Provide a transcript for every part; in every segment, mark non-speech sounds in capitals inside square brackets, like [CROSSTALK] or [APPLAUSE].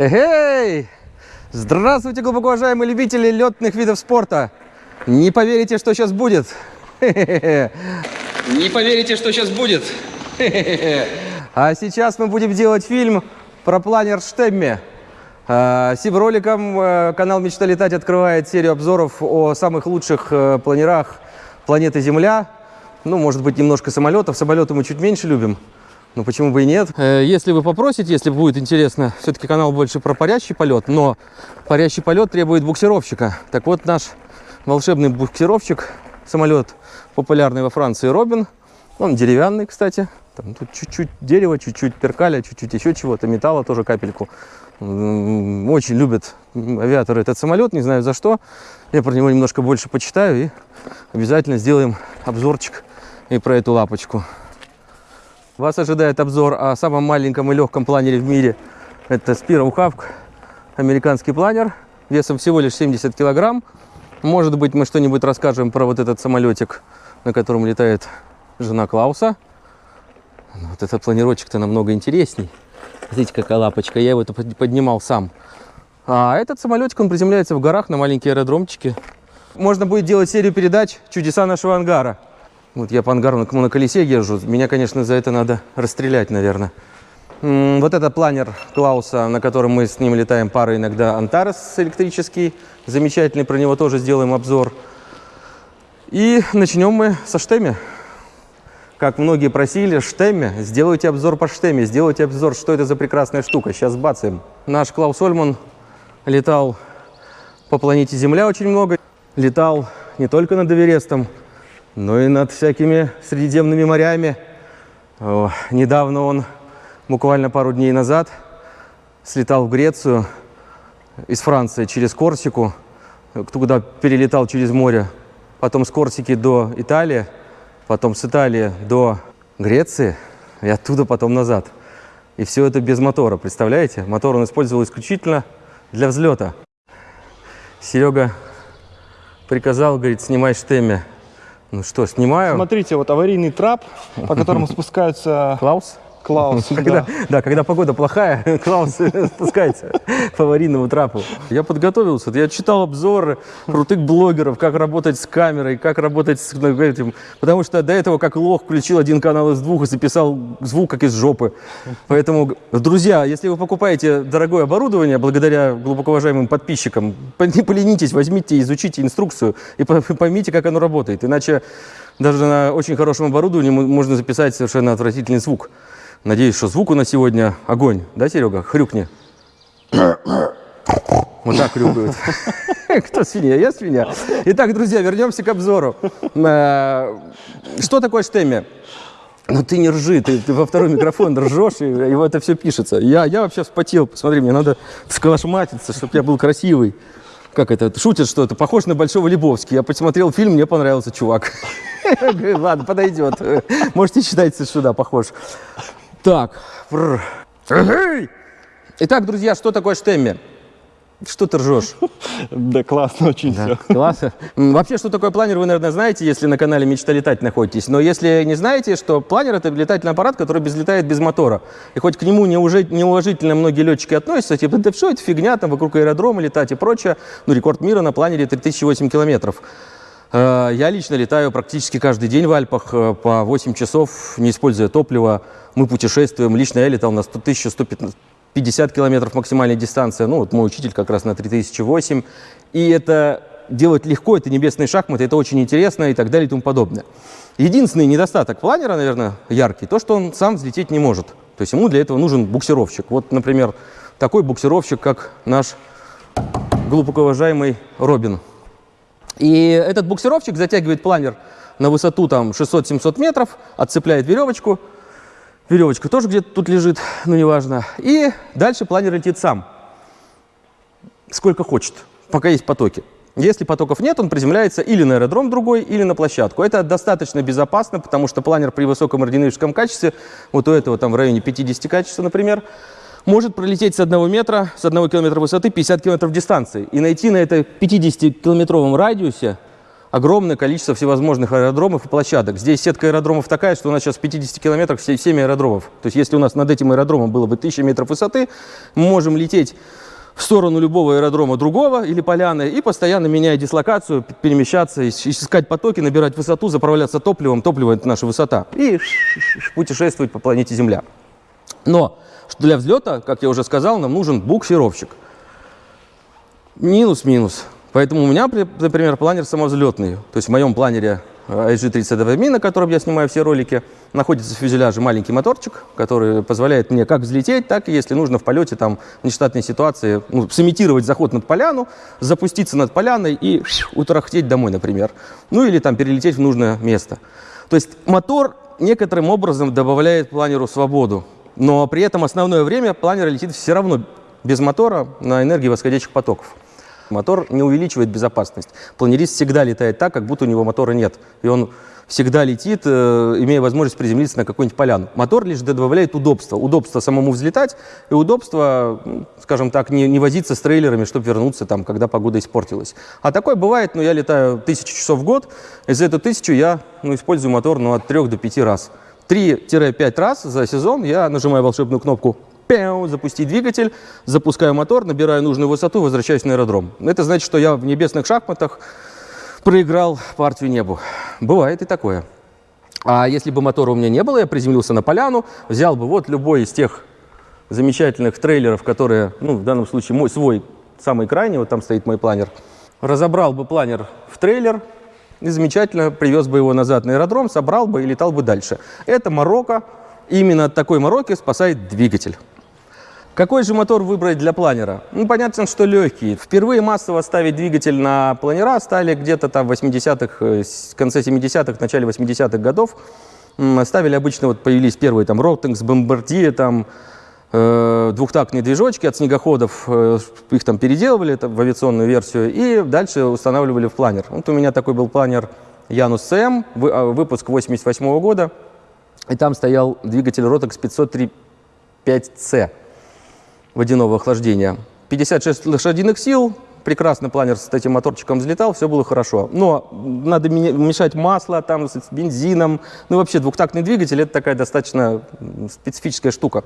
Эй! Здравствуйте, глубоко уважаемые любители летных видов спорта! Не поверите, что сейчас будет! Не поверите, что сейчас будет! А сейчас мы будем делать фильм про планер Штемме. А, Сим роликом э, канал «Мечта летать» открывает серию обзоров о самых лучших э, планерах планеты Земля. Ну, может быть, немножко самолетов. Самолеты мы чуть меньше любим. Ну, почему бы и нет? Э, Если вы попросите, если будет интересно, все-таки канал больше про парящий полет, но парящий полет требует буксировщика. Так вот, наш волшебный буксировщик, самолет популярный во Франции Робин, он деревянный, кстати. Там, тут чуть-чуть дерева, чуть-чуть перкаля, чуть-чуть еще чего-то, металла тоже капельку. Очень любят авиаторы этот самолет, не знаю за что. Я про него немножко больше почитаю и обязательно сделаем обзорчик и про эту лапочку. Вас ожидает обзор о самом маленьком и легком планере в мире. Это Spiro Hawk, американский планер, весом всего лишь 70 килограмм. Может быть, мы что-нибудь расскажем про вот этот самолетик, на котором летает жена Клауса. Вот этот планировочек-то намного интересней. Смотрите, какая лапочка. Я его под- поднимал сам. А этот самолетик, он приземляется в горах на маленькие аэродромчики. Можно будет делать серию передач «Чудеса нашего ангара». Вот я по ангару на, колесе езжу. Меня, конечно, за это надо расстрелять, наверное. Вот это планер Клауса, на котором мы с ним летаем парой иногда Антарес электрический. Замечательный, про него тоже сделаем обзор. И начнем мы со штемми. Как многие просили, штемме, сделайте обзор по штемме, сделайте обзор, что это за прекрасная штука. Сейчас бацаем. Наш Клаус Ольман летал по планете Земля очень много. Летал не только над Эверестом, но и над всякими средиземными морями. Недавно он, буквально пару дней назад, слетал в Грецию из Франции через Корсику, куда перелетал через море, потом с Корсики до Италии, потом с Италии до Греции и оттуда потом назад. И все это без мотора, представляете? Мотор он использовал исключительно для взлета. Серега приказал, говорит, снимай штемме. Ну что, снимаю. Смотрите, вот аварийный трап, по которому [LAUGHS] спускаются Клаус? Клаус. [LAUGHS] Когда, да. да, когда погода плохая, [LAUGHS] Клаус спускается [LAUGHS] по аварийному трапу. Я подготовился, я читал обзоры крутых блогеров, как работать с камерой, как работать с ну, этим. Потому что до этого, как лох, включил один канал из двух и записал звук, как из жопы. Поэтому, друзья, если вы покупаете дорогое оборудование, благодаря глубоко уважаемым подписчикам, по- не поленитесь, возьмите, изучите инструкцию и по- поймите, как оно работает. Иначе даже на очень хорошем оборудовании мо- можно записать совершенно отвратительный звук. Надеюсь, что звук у нас сегодня огонь. Да, Серега? Хрюкни. Вот так хрюкают. [LAUGHS] Кто свинья? Я свинья. Итак, друзья, вернемся к обзору. Э, Что такое штемме? Ну ты не ржи, ты, ты во второй микрофон ржешь, и его это все пишется. Я, я вообще вспотел, посмотри, мне надо сколошматиться, чтобы я был красивый. Как это, шутят, что это похож на Большого Лебовски. Я посмотрел фильм, мне понравился чувак. [LAUGHS] Ладно, подойдет. Можете считать, что да, похож. Так. Итак, друзья, что такое штемме? Что ты ржешь? [LAUGHS] Да, классно очень все. Классно. Вообще, что такое планер, вы, наверное, знаете, если на канале «Мечта летать» находитесь. Но если не знаете, что планер — это летательный аппарат, который без, летает без мотора. И хоть к нему неуже- неуважительно многие летчики относятся, типа, да что это фигня, там вокруг аэродрома летать и прочее. Ну, рекорд мира на планере 3008 километров. Э, Я лично летаю практически каждый день в Альпах э, по 8 часов, не используя топливо. Мы путешествуем. Лично я летал на 100 1150 километров максимальная дистанция. Ну, вот мой учитель как раз на 3008. И это делать легко, это небесные шахматы, это очень интересно и так далее и тому подобное. Единственный недостаток планера, наверное, яркий, то, что он сам взлететь не может. То есть ему для этого нужен буксировщик. Вот, например, такой буксировщик, как наш глубоко уважаемый Робин. И этот буксировщик затягивает планер на высоту там 600-700 метров, отцепляет веревочку. Веревочка тоже где-то тут лежит, ну неважно. И дальше планер летит сам. Сколько хочет, пока есть потоки. Если потоков нет, он приземляется или на аэродром другой, или на площадку. Это достаточно безопасно, потому что планер при высоком аэродинамическом качестве, вот у этого там в районе 50 качества, например, может пролететь с одного метра, с одного километра высоты 50 километров дистанции. И найти на этой 50-километровом радиусе огромное количество всевозможных аэродромов и площадок. Здесь сетка аэродромов такая, что у нас сейчас в 50 километрах 7 аэродромов. То есть если у нас над этим аэродромом было бы 1000 метров высоты, мы можем лететь в сторону любого аэродрома другого или поляны и постоянно меняя дислокацию, перемещаться, искать потоки, набирать высоту, заправляться топливом. Топливо – это наша высота. И путешествовать по планете Земля. Но для взлета, как я уже сказал, нам нужен буксировщик. Минус-минус. Поэтому у меня, например, планер самовзлетный. То есть в моем планере IG-32 на котором я снимаю все ролики, находится в фюзеляже маленький моторчик, который позволяет мне как взлететь, так и, если нужно, в полете, там, в нештатной ситуации, ну, сымитировать заход над поляну, запуститься над поляной и утрахтеть домой, например. Ну, или там перелететь в нужное место. То есть мотор некоторым образом добавляет планеру свободу, но при этом основное время планер летит все равно без мотора на энергии восходящих потоков. Мотор не увеличивает безопасность. Планерист всегда летает так, как будто у него мотора нет. И он всегда летит, э, имея возможность приземлиться на какую-нибудь поляну. Мотор лишь добавляет удобства. Удобство самому взлетать и удобство, скажем так, не, не возиться с трейлерами, чтобы вернуться, там, когда погода испортилась. А такое бывает, ну, я летаю тысячу часов в год, и за эту тысячу я ну, использую мотор ну, от 3 до 5 раз. 3-5 раз за сезон я нажимаю волшебную кнопку пяу, запустить двигатель, запускаю мотор, набираю нужную высоту, возвращаюсь на аэродром. Это значит, что я в небесных шахматах проиграл партию небу. Бывает и такое. А если бы мотора у меня не было, я приземлился на поляну, взял бы вот любой из тех замечательных трейлеров, которые, ну, в данном случае мой свой, самый крайний, вот там стоит мой планер, разобрал бы планер в трейлер и замечательно привез бы его назад на аэродром, собрал бы и летал бы дальше. Это Марокко. Именно от такой Марокко спасает двигатель. Какой же мотор выбрать для планера? Ну, понятно, что легкий. Впервые массово ставить двигатель на планера стали где-то там в 80-х, э, конце 70-х, начале 80-х годов. Ставили обычно, вот появились первые там Ротенкс, Бомбардье, там э, двухтактные движочки от снегоходов, э, их там переделывали это, в авиационную версию и дальше устанавливали в планер. Вот у меня такой был планер Янус СМ, а, выпуск 88 -го года, и там стоял двигатель Rotex 503.5C водяного охлаждения. 56 лошадиных сил, прекрасно планер с этим моторчиком взлетал, все было хорошо. Но надо мешать масло там с бензином. Ну вообще двухтактный двигатель это такая достаточно специфическая штука.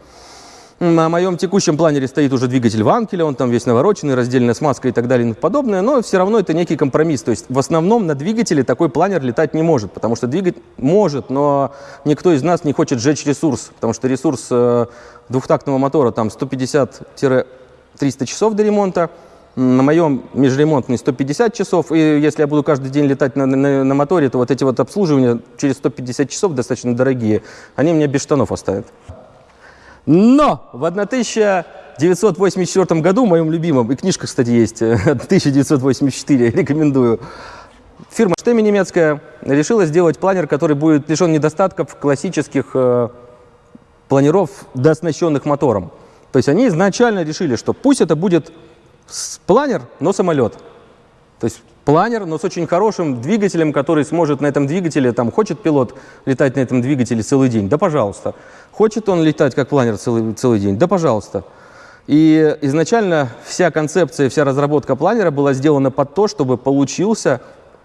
На моем текущем планере стоит уже двигатель Ванкеля, он там весь навороченный, раздельная смазка и так далее и подобное, но все равно это некий компромисс. То есть в основном на двигателе такой планер летать не может, потому что двигатель может, но никто из нас не хочет сжечь ресурс, потому что ресурс э, двухтактного мотора там 150-300 часов до ремонта, на моем межремонтный 150 часов, и если я буду каждый день летать на, на, на моторе, то вот эти вот обслуживания через 150 часов достаточно дорогие, они меня без штанов оставят. Но в 1984 году, моем любимом, и книжка, кстати, есть, [LAUGHS] 1984, рекомендую, фирма Штеми немецкая решила сделать планер, который будет лишен недостатков классических э, планеров, дооснащенных мотором. То есть они изначально решили, что пусть это будет планер, но самолет. То есть планер, но с очень хорошим двигателем, который сможет на этом двигателе, там, хочет пилот летать на этом двигателе целый день, да пожалуйста. Хочет он летать как планер целый, целый день, да пожалуйста. И изначально вся концепция, вся разработка планера была сделана под то, чтобы получился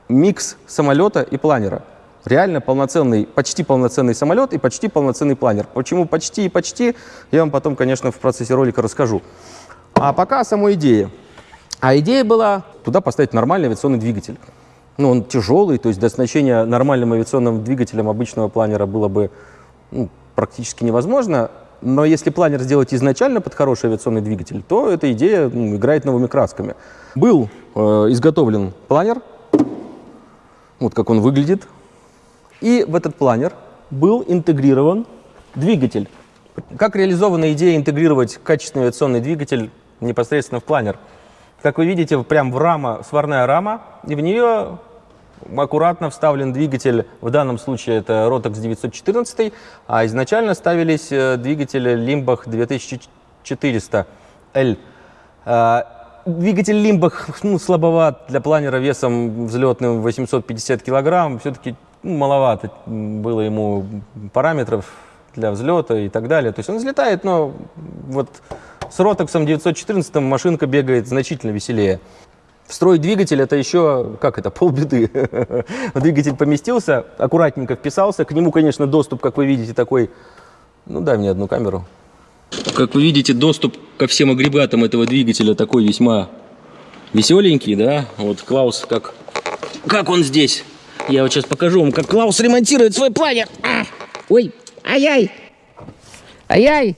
микс самолета и планера. Реально полноценный, почти полноценный самолет и почти полноценный планер. Почему почти и почти, я вам потом, конечно, в процессе ролика расскажу. А пока о самой идее. А идея была туда поставить нормальный авиационный двигатель. Ну, он тяжелый, то есть до оснащения нормальным авиационным двигателем обычного планера было бы ну, практически невозможно. Но если планер сделать изначально под хороший авиационный двигатель, то эта идея ну, играет новыми красками. Был э, изготовлен планер, вот как он выглядит, и в этот планер был интегрирован двигатель. Как реализована идея интегрировать качественный авиационный двигатель непосредственно в планер? Как вы видите, прям в рама, сварная рама, и в нее аккуратно вставлен двигатель, в данном случае это Rotex 914, а изначально ставились э, двигатели Limbach 2400L. А, двигатель Limbach ну, слабоват для планера весом взлетным 850 килограмм, все-таки ну, маловато было ему параметров для взлета и так далее. То есть он взлетает, но вот с Ротексом 914 машинка бегает значительно веселее. Встроить двигатель это еще, как это, полбеды. [LAUGHS] Двигатель поместился, аккуратненько вписался. К нему, конечно, доступ, как вы видите, такой... Ну, дай мне одну камеру. Как вы видите, доступ ко всем агрегатам этого двигателя такой весьма веселенький, да? Вот Клаус, как, как он здесь. Я вот сейчас покажу вам, как Клаус ремонтирует свой планер. А! Ой, ай-яй, ай-яй.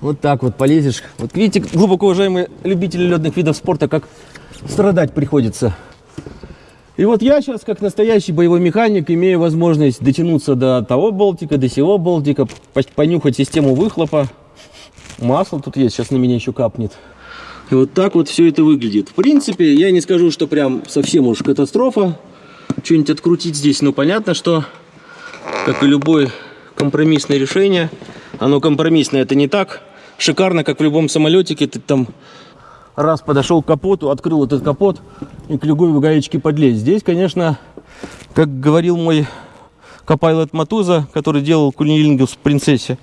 Вот так вот полезешь. Вот видите, глубоко уважаемые любители ледных видов спорта, как страдать приходится. И вот я сейчас, как настоящий боевой механик, имею возможность дотянуться до того болтика, до сего болтика, понюхать систему выхлопа. Масло тут есть, сейчас на меня еще капнет. И вот так вот все это выглядит. В принципе, я не скажу, что прям совсем уж катастрофа. Что-нибудь открутить здесь, но понятно, что, как и любое компромиссное решение, оно компромиссное, это не так шикарно, как в любом самолетике. Ты там раз подошел к капоту, открыл этот капот и к любой гаечке подлезть. Здесь, конечно, как говорил мой копайлот Матуза, который делал кунилингус в принцессе,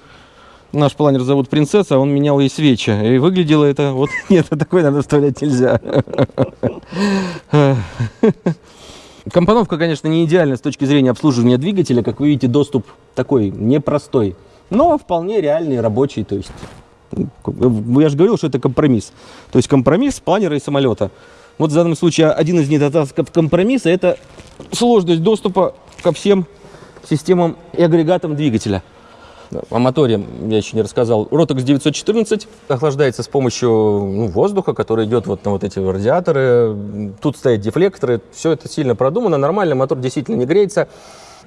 наш планер зовут принцесса, он менял ей свечи. И выглядело это вот... [LAUGHS] Нет, такой надо вставлять нельзя. [LAUGHS] Компоновка, конечно, не идеальна с точки зрения обслуживания двигателя. Как вы видите, доступ такой непростой, но вполне реальный, рабочий. То есть я же говорил, что это компромисс. То есть компромисс планера и самолета. Вот в данном случае один из недостатков компромисса – это сложность доступа ко всем системам и агрегатам двигателя. О моторе я еще не рассказал. Rotex 914 охлаждается с помощью ну, воздуха, который идет вот на вот эти радиаторы. Тут стоят дефлекторы. Все это сильно продумано, нормально. Мотор действительно не греется.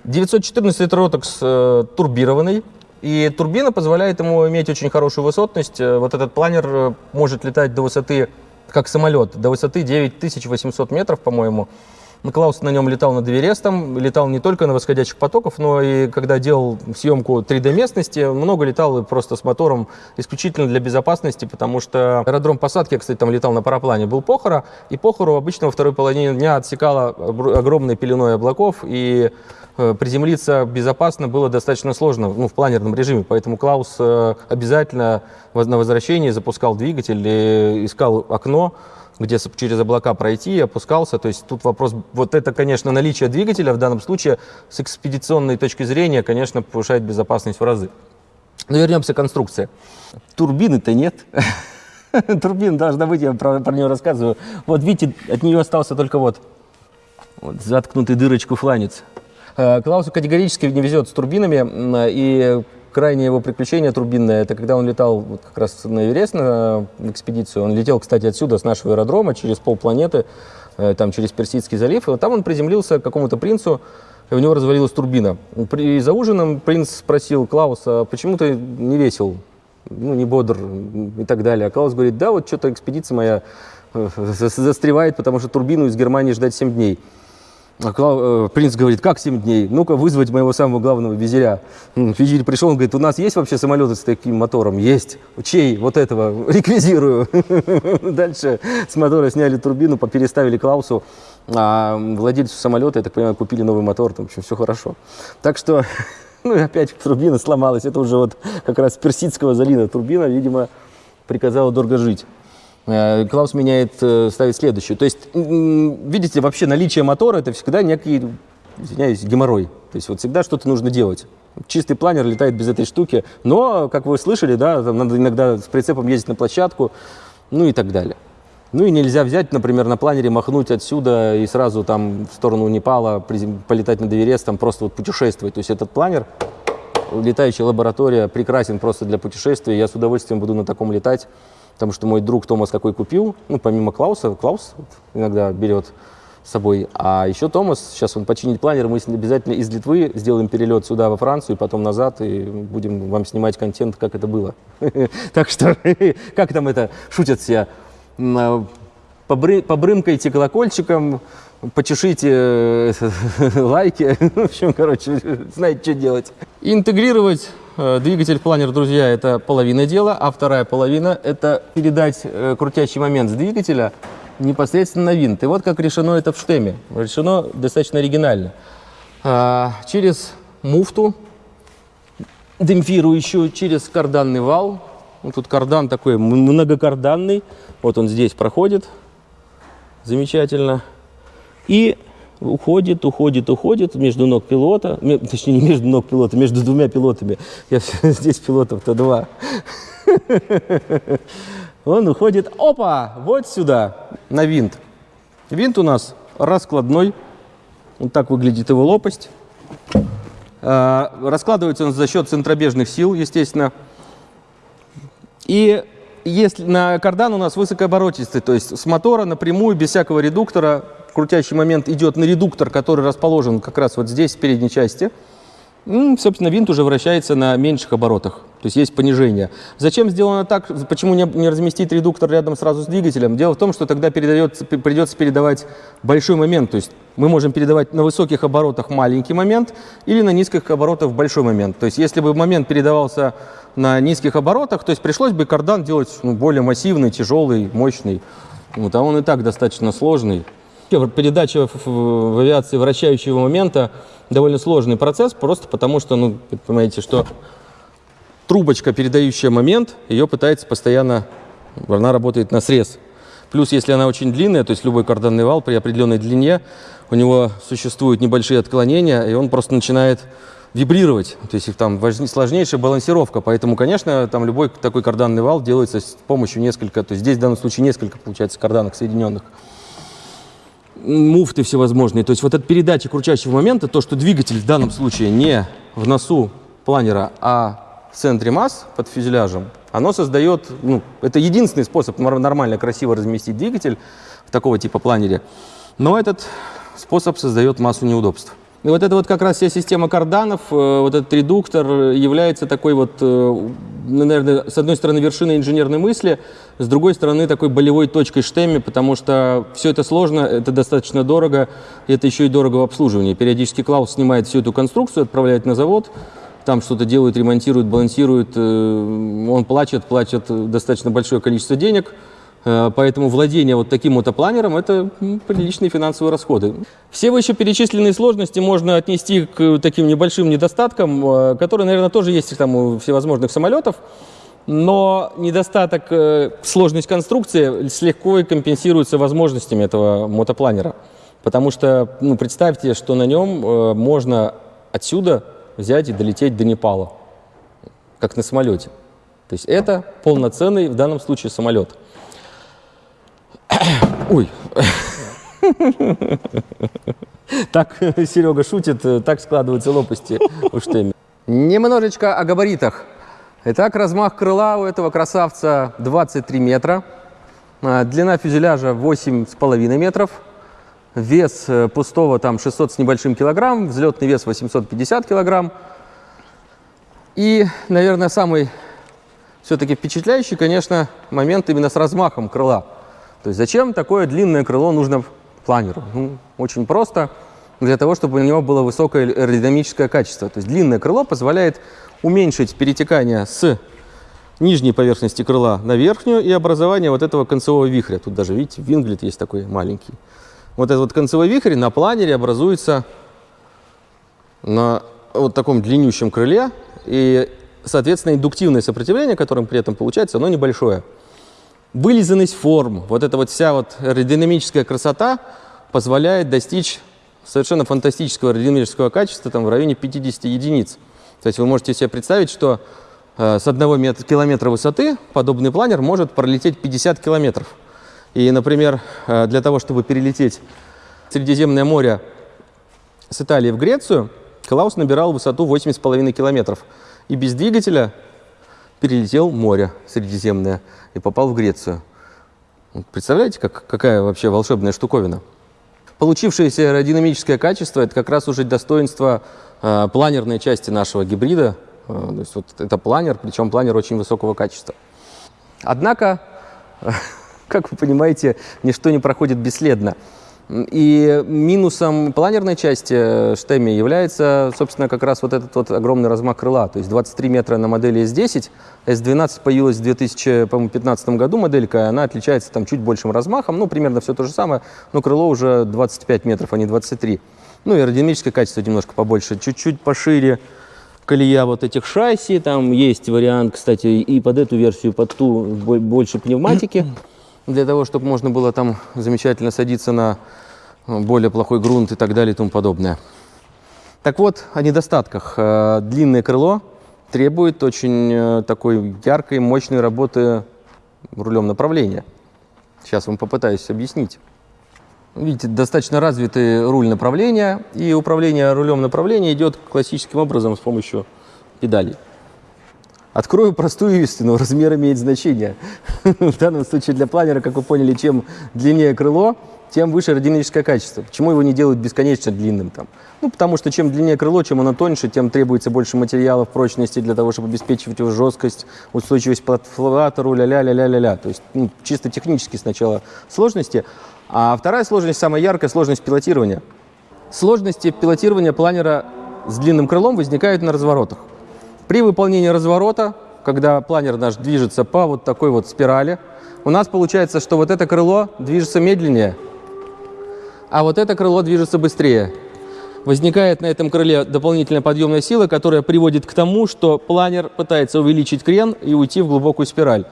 914 это Rotex э, турбированный. И турбина позволяет ему иметь очень хорошую высотность. Э, вот этот планер э, может летать до высоты, как самолет, до высоты 9800 метров, по-моему. Клаус на нем летал над Эверестом, летал не только на восходящих потоков, но и когда делал съемку 3D-местности, много летал просто с мотором исключительно для безопасности, потому что аэродром посадки, я, кстати, там летал на параплане, был Похора, и Похору обычно во второй половине дня отсекала огромной пеленой облаков, и Э, приземлиться безопасно было достаточно сложно ну, в планерном режиме, поэтому Клаус э, обязательно на возвращении запускал двигатель и искал окно, где через облака пройти, опускался. То есть тут вопрос, вот это, конечно, наличие двигателя в данном случае с экспедиционной точки зрения, конечно, повышает безопасность в разы. Но вернемся к конструкции. Турбины-то нет. [LAUGHS] Турбина должна быть, я про, про нее рассказываю. Вот видите, от нее остался только вот, вот заткнутый дырочку фланец. Э, Клаусу категорически не везет с турбинами, и крайнее его приключение турбинное, это когда он летал вот как раз на Эверест на экспедицию. Он летел, кстати, отсюда, с нашего аэродрома, через полпланеты, э, там через Персидский залив. И вот там он приземлился к какому-то принцу, и у него развалилась турбина. При, за ужином принц спросил Клауса, почему ты не весел, ну, не бодр и так далее. А Клаус говорит, да, вот что-то экспедиция моя э, застревает, потому что турбину из Германии ждать 7 дней. А э, принц говорит, как 7 дней? Ну-ка вызвать моего самого главного визиря. Визирь пришел, он говорит, у нас есть вообще самолеты с таким мотором? Есть. Чей? Вот этого. [LAUGHS] Реквизирую. [LAUGHS] Дальше с мотора сняли турбину, переставили Клаусу. А владельцу самолета, я так понимаю, купили новый мотор, там, в общем, все хорошо. Так что, [LAUGHS] ну и опять турбина сломалась. Это уже вот как раз персидского залина турбина, видимо, приказала дорого жить. Э, Клаус меняет, э, ставит следующую. То есть, видите, вообще наличие мотора – это всегда некий, извиняюсь, геморрой. То есть вот всегда что-то нужно делать. Чистый планер летает без этой штуки, но, как вы слышали, да, там надо иногда с прицепом ездить на площадку, ну и так далее. Ну и нельзя взять, например, на планере махнуть отсюда и сразу там в сторону Непала полетать на Эверест, там просто вот путешествовать. То есть этот планер, летающая лаборатория, прекрасен просто для путешествия. Я с удовольствием буду на таком летать. Потому что мой друг Томас какой купил, ну, помимо Клауса, Клаус иногда берет с собой. А еще Томас, сейчас он починит планер, мы обязательно из Литвы сделаем перелет сюда, во Францию, и потом назад, и будем вам снимать контент, как это было. [LAUGHS] Так что, [LAUGHS] как там это, шутят все, а, побрымкайте колокольчиком, почешите э, [LAUGHS] лайки, в общем, короче, знаете, что делать. Интегрировать двигатель планер, друзья, это половина дела, а вторая половина – это передать э, крутящий момент с двигателя непосредственно на винт. И вот как решено это в штеме. Решено достаточно оригинально. А, через муфту, демпфирующую, через карданный вал. Вот тут кардан такой многокарданный. Вот он здесь проходит. Замечательно. И уходит, уходит, уходит между ног пилота, точнее не между ног пилота, между двумя пилотами. [LAUGHS] Я здесь пилотов-то два. [LAUGHS] Он уходит, опа, вот сюда, на винт. Винт у нас раскладной. Вот так выглядит его лопасть. А, Раскладывается он за счет центробежных сил, естественно. И если на кардан у нас высокооборотистый, то есть с мотора напрямую, без всякого редуктора, крутящий момент идет на редуктор, который расположен как раз вот здесь, в передней части. М, Собственно, винт уже вращается на меньших оборотах, то есть есть понижение. Зачем сделано так? Почему не, не разместить редуктор рядом сразу с двигателем? Дело в том, что тогда передается, придется передавать большой момент, то есть мы можем передавать на высоких оборотах маленький момент или на низких оборотах большой момент. То есть если бы момент передавался на низких оборотах, то есть пришлось бы кардан делать ну, более массивный, тяжелый, мощный. Вот, а он и так достаточно сложный. Передача в, авиации вращающего момента довольно сложный процесс, просто потому что, ну, понимаете, что трубочка, передающая момент, ее пытается постоянно, она работает на срез. Плюс, если она очень длинная, то есть любой карданный вал при определенной длине, у него существуют небольшие отклонения, и он просто начинает вибрировать. То есть там сложнейшая балансировка. Поэтому, конечно, там любой такой карданный вал делается с помощью несколько, то есть здесь в данном случае несколько, получается, карданок соединенных муфты всевозможные. То есть вот эта передача крутящего момента, то, что двигатель в данном случае не в носу планера, а в центре масс под фюзеляжем, оно создает, ну, это единственный способ нор- нормально, красиво разместить двигатель в такого типа планере, но этот способ создает массу неудобств. И вот это вот как раз вся система карданов, э, вот этот редуктор является такой вот, э, ну, наверное, с одной стороны вершиной инженерной мысли, с другой стороны такой болевой точкой штемми, потому что все это сложно, это достаточно дорого, и это еще и дорого в обслуживании. Периодически Клаус снимает всю эту конструкцию, отправляет на завод, там что-то делают, ремонтируют, балансируют, э, он плачет, платит э, достаточно большое количество денег, Поэтому владение вот таким мотопланером – это приличные финансовые расходы. Все вышеперечисленные сложности можно отнести к таким небольшим недостаткам, э, которые, наверное, тоже есть там у всевозможных самолетов. Но недостаток, э, сложность конструкции слегка компенсируется возможностями этого мотопланера. Потому что, ну, представьте, что на нем э, можно отсюда взять и долететь до Непала, как на самолете. То есть это полноценный в данном случае самолет. [COUGHS] Ой. [COUGHS] Так [LAUGHS] Серега шутит, так складываются лопасти у штемми. Немножечко о габаритах. Итак, размах крыла у этого красавца 23 метра. А, Длина фюзеляжа 8,5 метров. Вес э, пустого там 600 с небольшим килограмм. Взлетный вес 850 килограмм. И, наверное, самый все-таки впечатляющий, конечно, момент именно с размахом крыла. То есть зачем такое длинное крыло нужно планеру? Ну, очень просто. Для того, чтобы у него было высокое аэродинамическое качество. То есть длинное крыло позволяет уменьшить перетекание с нижней поверхности крыла на верхнюю и образование вот этого концевого вихря. Тут даже, видите, винглет есть такой маленький. Вот этот вот концевой вихрь на планере образуется на вот таком длиннющем крыле. И, соответственно, индуктивное сопротивление, которым при этом получается, оно небольшое. Вылизанность форм, вот эта вот вся вот аэродинамическая красота позволяет достичь совершенно фантастического аэродинамического качества там, в районе 50 единиц. То есть вы можете себе представить, что э, с одного метра, километра высоты подобный планер может пролететь 50 километров. И, например, э, для того, чтобы перелететь Средиземное море с Италии в Грецию, Клаус набирал высоту 8,5 километров. И без двигателя перелетел море Средиземное и попал в Грецию. Представляете, как, какая вообще волшебная штуковина? Получившееся аэродинамическое качество – это как раз уже достоинство э, планерной части нашего гибрида. Э, то есть вот это планер, причем планер очень высокого качества. Однако, [LAUGHS] как вы понимаете, ничто не проходит бесследно. И минусом планерной части э, штемми является, собственно, как раз вот этот вот огромный размах крыла. То есть 23 метра на модели S10. S12 появилась в 2015 году моделька, она отличается там чуть большим размахом, ну, примерно все то же самое, но крыло уже 25 метров, а не 23. Ну, и аэродинамическое качество немножко побольше, чуть-чуть пошире колея вот этих шасси. Там есть вариант, кстати, и под эту версию, под ту бо- больше пневматики. [CLEARS THROAT] для того, чтобы можно было там замечательно садиться на э, более плохой грунт и так далее и тому подобное. Так вот, о недостатках. Э, Длинное крыло требует очень э, такой яркой, мощной работы рулем направления. Сейчас вам попытаюсь объяснить. Видите, достаточно развитый руль направления, и управление рулем направления идет классическим образом с помощью педалей. Открою простую истину, размер имеет значение. В данном случае для планера, как вы поняли, чем длиннее крыло, тем выше аэродинамическое качество. Почему его не делают бесконечно длинным там? Ну, потому что чем длиннее крыло, чем оно тоньше, тем требуется больше материалов, прочности для того, чтобы обеспечивать его жесткость, устойчивость к флатору, ля-ля-ля-ля-ля-ля. То есть ну, чисто технически сначала сложности. А вторая сложность, самая яркая, сложность пилотирования. Сложности пилотирования планера с длинным крылом возникают на разворотах. При выполнении разворота, когда планер наш движется по вот такой вот спирали, у нас получается, что вот это крыло движется медленнее, а вот это крыло движется быстрее. Возникает на этом крыле дополнительная подъемная сила, которая приводит к тому, что планер пытается увеличить крен и уйти в глубокую спираль.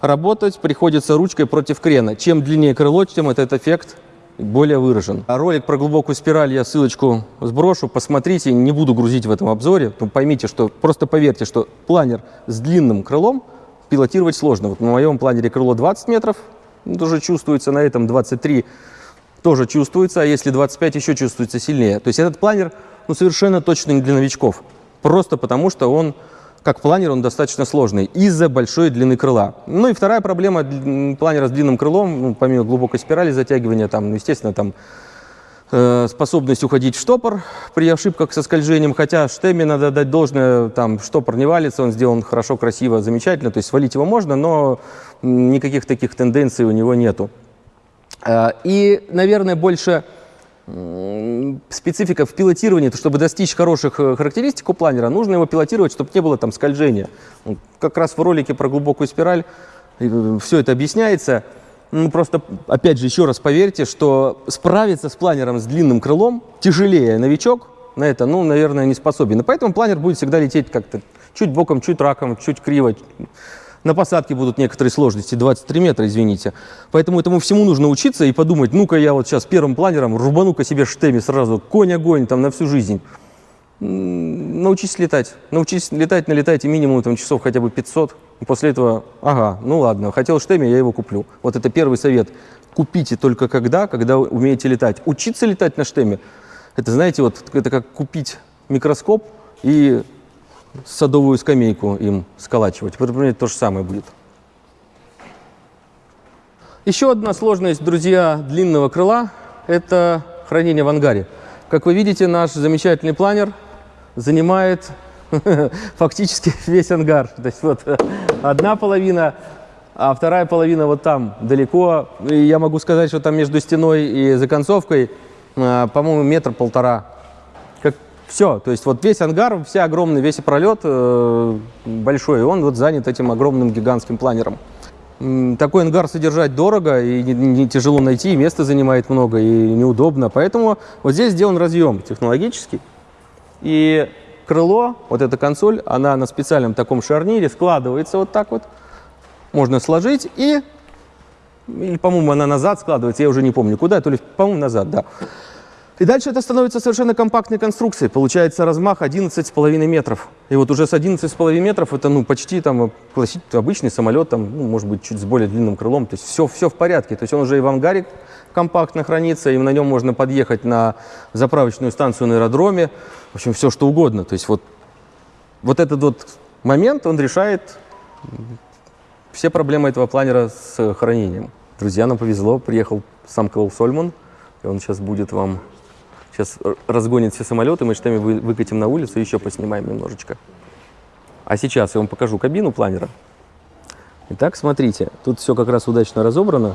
Работать приходится ручкой против крена. Чем длиннее крыло, тем этот эффект более выражен. А ролик про глубокую спираль я ссылочку сброшу, посмотрите, не буду грузить в этом обзоре, но поймите, что просто поверьте, что планер с длинным крылом пилотировать сложно. Вот на моем планере крыло 20 метров, тоже чувствуется, на этом 23 тоже чувствуется, а если 25 еще чувствуется сильнее. То есть этот планер ну, совершенно точно не для новичков, просто потому что он как планер он достаточно сложный из-за большой длины крыла. Ну и вторая проблема планера с длинным крылом, ну, помимо глубокой спирали затягивания, там, ну, естественно, там э, способность уходить в штопор при ошибках со скольжением, хотя штеме надо дать должное, там штопор не валится, он сделан хорошо, красиво, замечательно, то есть свалить его можно, но никаких таких тенденций у него нету. Э, и, наверное, больше специфика в пилотировании, то чтобы достичь хороших э, характеристик у планера, нужно его пилотировать, чтобы не было там скольжения. Как раз в ролике про глубокую спираль э, все это объясняется. Ну, просто, опять же, еще раз поверьте, что справиться с планером с длинным крылом тяжелее новичок на это, ну, наверное, не способен. И поэтому планер будет всегда лететь как-то чуть боком, чуть раком, чуть криво. На посадке будут некоторые сложности, 23 метра, извините. Поэтому этому всему нужно учиться и подумать, ну-ка я вот сейчас первым планером рубану-ка себе штеме сразу, конь-огонь там на всю жизнь. Научись летать. Научись летать, налетайте минимум там, часов хотя бы 500. И после этого, ага, ну ладно, хотел штеме, я его куплю. Вот это первый совет. Купите только когда, когда умеете летать. Учиться летать на штеме, это, знаете, вот это как купить микроскоп и садовую скамейку им сколачивать. Примерно то же самое будет. Еще одна сложность, друзья, длинного крыла – это хранение в ангаре. Как вы видите, наш замечательный планер занимает [LAUGHS] фактически весь ангар. То есть вот одна половина, а вторая половина вот там далеко. И я могу сказать, что там между стеной и законцовкой, а, по-моему, метр-полтора все, то есть вот весь ангар, вся огромный, весь пролет э, большой, он вот занят этим огромным гигантским планером. Такой ангар содержать дорого и не, не тяжело найти, и место занимает много, и неудобно. Поэтому вот здесь сделан разъем технологический. И крыло, вот эта консоль, она на специальном таком шарнире складывается вот так вот. Можно сложить и, или, по-моему, она назад складывается, я уже не помню куда, то ли, по-моему, назад, да. И дальше это становится совершенно компактной конструкцией. Получается размах 11,5 метров. И вот уже с 11,5 метров это ну, почти там, классический, обычный самолет, там, ну, может быть, чуть с более длинным крылом. То есть все, все в порядке. То есть он уже и в ангаре компактно хранится, и на нем можно подъехать на заправочную станцию на аэродроме. В общем, все что угодно. То есть вот, вот этот вот момент, он решает все проблемы этого планера с хранением. Друзья, нам повезло, приехал сам Клоу Сольман, и он сейчас будет вам Сейчас разгонит все самолеты, мы штами выкатим на улицу и еще поснимаем немножечко. А сейчас я вам покажу кабину планера. Итак, смотрите, тут все как раз удачно разобрано.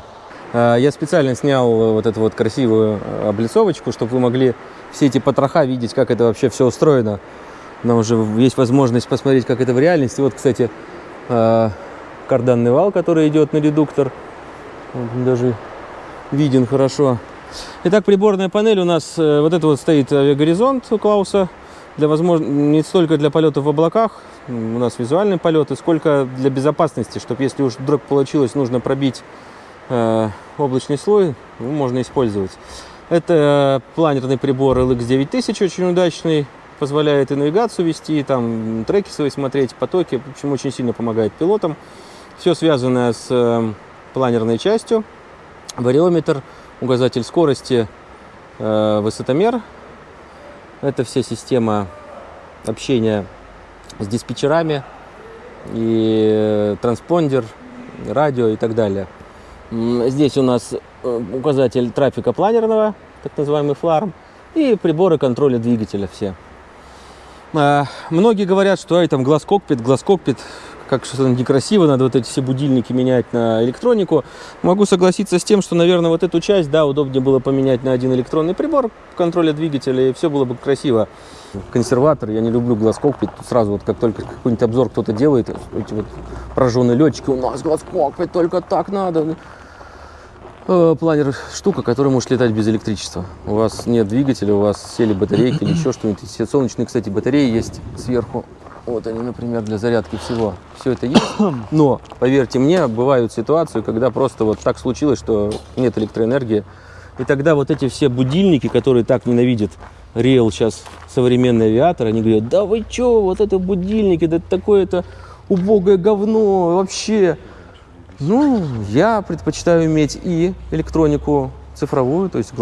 А, я специально снял вот эту вот красивую а, облицовочку, чтобы вы могли все эти потроха видеть, как это вообще все устроено. Нам уже есть возможность посмотреть, как это в реальности. Вот, кстати, а, карданный вал, который идет на редуктор. Даже виден хорошо. Итак, приборная панель у нас, э, вот это вот стоит авиагоризонт у Клауса, для возможно, не столько для полетов в облаках, у нас визуальные полеты, сколько для безопасности, чтобы если уж вдруг получилось, нужно пробить э, облачный слой ну, можно использовать. Это планерный прибор LX9000, очень удачный, позволяет и навигацию вести, и там треки свои смотреть, потоки, в общем, очень сильно помогает пилотам. Все связанное с э, планерной частью, вариометр, указатель скорости, э, высотомер. Это вся система общения с диспетчерами и э, транспондер, радио и так далее. Здесь у нас э, указатель трафика планерного, так называемый фларм, и приборы контроля двигателя все. А, Многие говорят, что ай, там глаз кокпит, глаз кокпит, как что-то некрасиво, надо вот эти все будильники менять на электронику. Могу согласиться с тем, что, наверное, вот эту часть, да, удобнее было поменять на один электронный прибор контроля двигателя, и все было бы красиво. Консерватор, я не люблю глаз кокпит, Тут сразу вот как только какой-нибудь обзор кто-то делает, эти вот прожженные летчики, у нас глаз кокпит, только так надо. Э, Планер штука, которая может летать без электричества. У вас нет двигателя, у вас сели батарейки или [CLEARS THROAT] еще что-нибудь. Солнечные, кстати, батареи есть сверху. Вот они, например, для зарядки всего. Все это есть. [COUGHS] Но, поверьте мне, бывают ситуации, когда просто вот так случилось, что нет электроэнергии. И тогда вот эти все будильники, которые так ненавидят Реал сейчас современный авиатор, они говорят, да вы чё, вот это будильники, да такое-то убогое говно вообще. Ну, я предпочитаю иметь и электронику цифровую, то есть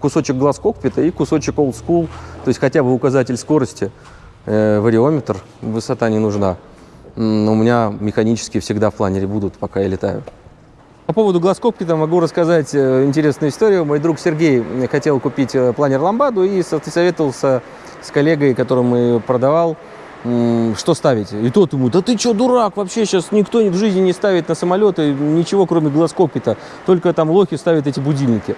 кусочек глаз кокпита и кусочек old school, то есть хотя бы указатель скорости, вариометр, высота не нужна. М, У меня механические всегда в планере будут, пока я летаю. По поводу глаз кокпита могу рассказать э, интересную историю. Мой друг Сергей хотел купить э, планер Ламбаду и со- советовался с коллегой, которому продавал, что ставить. И тот ему, да ты что, дурак, вообще сейчас никто в жизни не ставит на самолеты ничего, кроме глаз кокпита, только там лохи ставят эти будильники.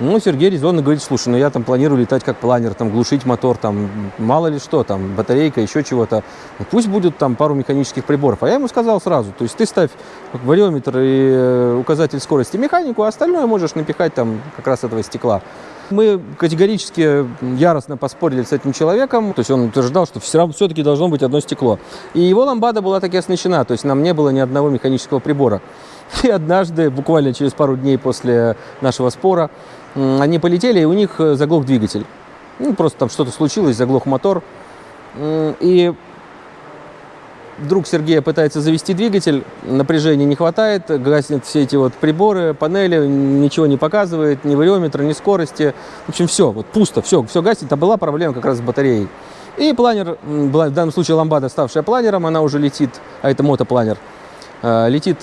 Ну, Сергей резонно говорит, слушай, ну я там планирую летать как планер, там глушить мотор, там мало ли что, там батарейка, еще чего-то. Ну, пусть будет там пару механических приборов. А я ему сказал сразу, то есть ты ставь вариометр и э, указатель скорости механику, а остальное можешь напихать там как раз этого стекла. Мы категорически яростно поспорили с этим человеком, то есть он утверждал, что все равно все-таки должно быть одно стекло. И его ламбада была таки оснащена, то есть нам не было ни одного механического прибора. И однажды, буквально через пару дней после нашего спора, они полетели, и у них э, заглох двигатель. Ну, просто там что-то случилось, заглох мотор. И друг Сергея пытается завести двигатель, напряжения не хватает, гаснет все эти вот приборы, панели, ничего не показывает, ни вариометра, ни скорости. В общем, все, вот пусто, все, все гаснет. А была проблема как раз с батареей. И планер, в данном случае ламбада, ставшая планером, она уже летит, а это мотопланер, э, летит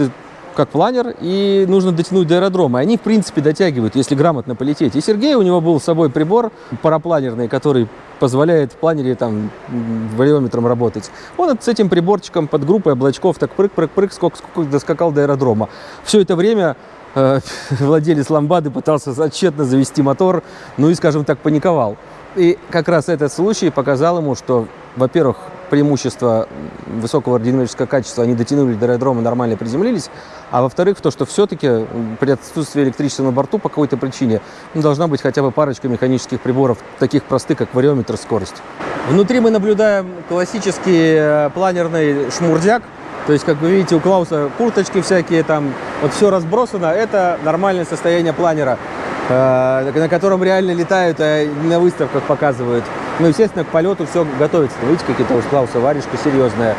как планер, и нужно дотянуть до аэродрома. И они, в принципе, дотягивают, если грамотно полететь. И Сергей, у него был с собой прибор парапланерный, который позволяет в планере там вариометром работать. Он с этим приборчиком под группой облачков так прыг-прыг-прыг, сколько, сколько доскакал до аэродрома. Все это время э, [LAUGHS] владелец ламбады пытался тщетно завести мотор, ну и, скажем так, паниковал. И как раз этот случай показал ему, что, во-первых, преимущество высокого аэродинамического качества, они дотянули до аэродрома, нормально приземлились, а во-вторых, то, что все-таки при отсутствии электричества на борту по какой-то причине ну, должна быть хотя бы парочка механических приборов, таких простых, как вариометр, скорость. Внутри мы наблюдаем классический э, планерный шмурдяк, то есть, как вы видите, у Клауса курточки всякие, там вот все разбросано. Это нормальное состояние планера, э, на котором реально летают, а на выставках показывают. Ну, естественно, к полету все готовится. Видите, какие-то у Клауса варежка серьезная.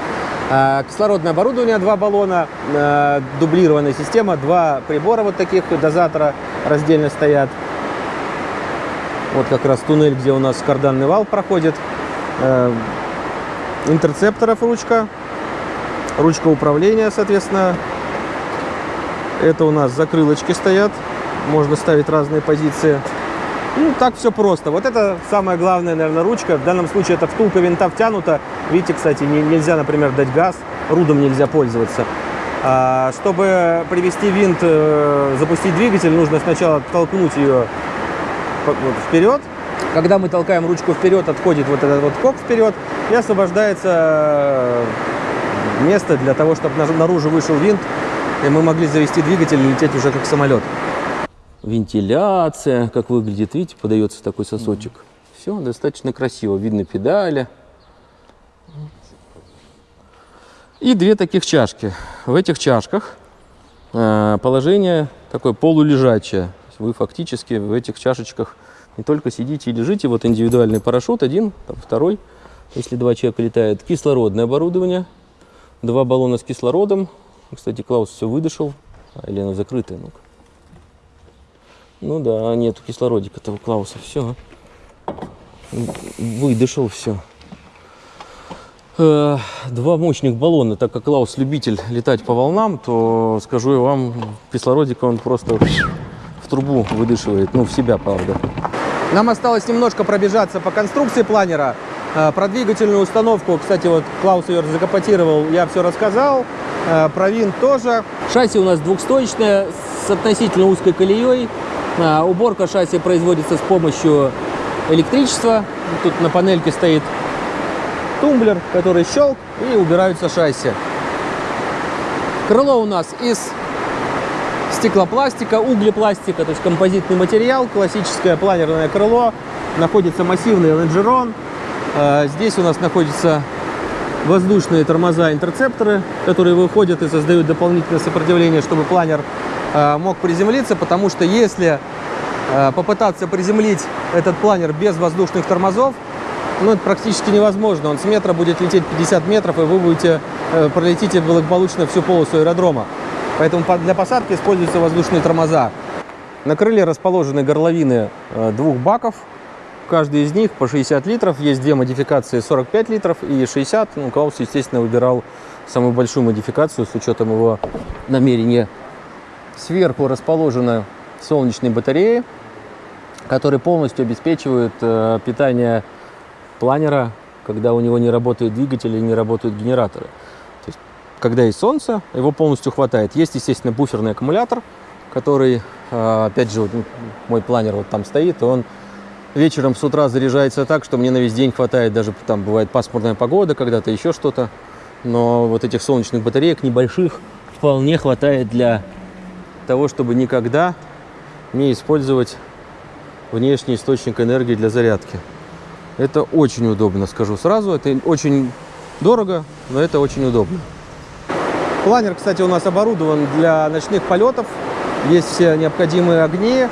А, Кислородное оборудование, два баллона, э, дублированная система, два прибора вот таких дозатора раздельно стоят. Вот как раз туннель, где у нас карданный вал проходит. Э, Интерцепторов ручка, ручка управления, соответственно. Это у нас закрылочки стоят, можно ставить разные позиции. Ну, так все просто. Вот это самая главная, наверное, ручка. В данном случае это втулка винта втянута. Видите, кстати, не- нельзя, например, дать газ, рудом нельзя пользоваться. А, чтобы привести винт, э, запустить двигатель, нужно сначала толкнуть ее вот вперед. Когда мы толкаем ручку вперед, отходит вот этот вот кок вперед и освобождается э, место для того, чтобы на- наружу вышел винт, и мы могли завести двигатель и лететь уже как самолет. Вентиляция, как выглядит, видите, подается такой сосочек. Все достаточно красиво, видно педали. И две таких чашки. В этих чашках э, положение такое полулежачее. Вы фактически в этих чашечках не только сидите и лежите, вот индивидуальный парашют, один, там, второй, если два человека летают. Кислородное оборудование, два баллона с кислородом. Кстати, Клаус все выдышал, а, или оно закрытое, ну-ка. Ну да, нету кислородика-то Клауса, все. Выдышал все. Э, Два мощных баллона, так как Клаус любитель летать по волнам, то скажу я вам, кислородика он просто в трубу выдышивает, ну в себя, правда. Нам осталось немножко пробежаться по конструкции планера. Э, Про двигательную установку, кстати, вот Клаус ее закапотировал, я все рассказал. Э, Про винт тоже. Шасси у нас двухстоечное с относительно узкой колеей. А, Уборка шасси производится с помощью электричества. Тут на панельке стоит тумблер, который щелк и убираются шасси. Крыло у нас из стеклопластика, углепластика, то есть композитный материал, классическое планерное крыло. Находится массивный лонжерон. Э, Здесь у нас находятся воздушные тормоза-интерцепторы, которые выходят и создают дополнительное сопротивление, чтобы планер э, мог приземлиться, потому что если э, попытаться приземлить этот планер без воздушных тормозов, ну, это практически невозможно. Он с метра будет лететь 50 метров, и вы будете э, пролетите благополучно всю полосу аэродрома. Поэтому по- для посадки используются воздушные тормоза. На крыле расположены горловины э, двух баков. Каждый из них по 60 литров. Есть две модификации 45 литров и 60. Ну, Клаус, естественно, выбирал самую большую модификацию с учетом его намерения. Сверху расположены солнечные батареи, которые полностью обеспечивают э, питание планера, когда у него не работает двигатель и не работают генераторы. То есть, когда есть солнце, его полностью хватает. Есть, естественно, буферный аккумулятор, который, э, опять же, вот мой планер вот там стоит, и он вечером с утра заряжается так, что мне на весь день хватает, даже там бывает пасмурная погода, когда-то еще что-то. Но вот этих солнечных батареек небольших вполне хватает для того, чтобы никогда не использовать внешний источник энергии для зарядки. Это очень удобно, скажу сразу. Это очень дорого, но это очень удобно. Планер, кстати, у нас оборудован для ночных полетов. Есть все необходимые огни.